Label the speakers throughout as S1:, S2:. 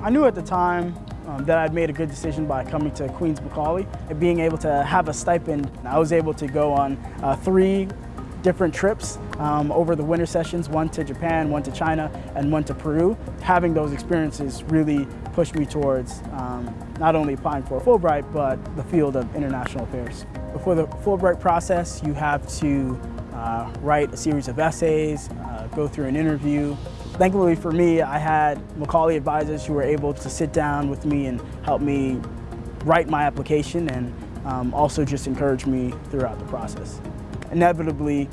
S1: I knew at the time um, that I'd made a good decision by coming to Queens Macaulay and being able to have a stipend. I was able to go on uh, three different trips um, over the winter sessions, one to Japan, one to China, and one to Peru. Having those experiences really pushed me towards um, not only applying for Fulbright, but the field of international affairs. Before the Fulbright process, you have to uh, write a series of essays, uh, go through an interview. Thankfully for me, I had Macaulay advisors who were able to sit down with me and help me write my application and um, also just encourage me throughout the process. Inevitably,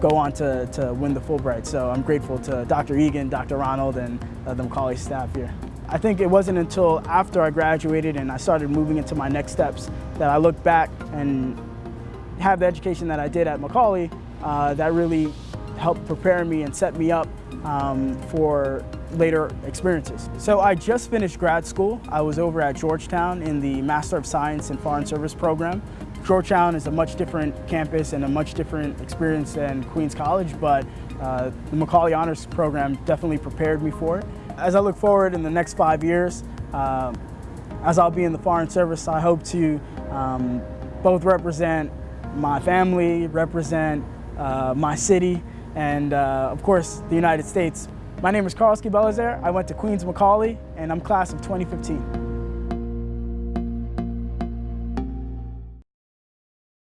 S1: go on to, to win the Fulbright. So I'm grateful to Dr. Egan, Dr. Ronald, and uh, the Macaulay staff here. I think it wasn't until after I graduated and I started moving into my next steps that I looked back and have the education that I did at Macaulay uh, that really helped prepare me and set me up um, for later experiences. So I just finished grad school. I was over at Georgetown in the Master of Science in Foreign Service program. Georgetown is a much different campus and a much different experience than Queens College, but uh, the Macaulay Honors Program definitely prepared me for it. As I look forward in the next five years, uh, as I'll be in the Foreign Service, I hope to um, both represent my family, represent uh, my city, and uh, of course the United States. My name is Karlsky Belazaire. I went to Queens Macaulay and I'm class of 2015.